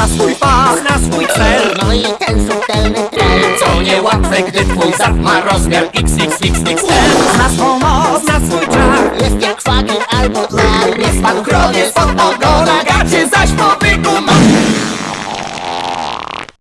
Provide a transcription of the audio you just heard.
Zna swój fach, na swój cel. No i ten subtelny trend Co niełatwe, gdy twój zad ma rozmiar XXXXL Zna swą moc, na swój czar. Jest jak szwagier albo dwar Nie spadł krowie spod ogona Gacie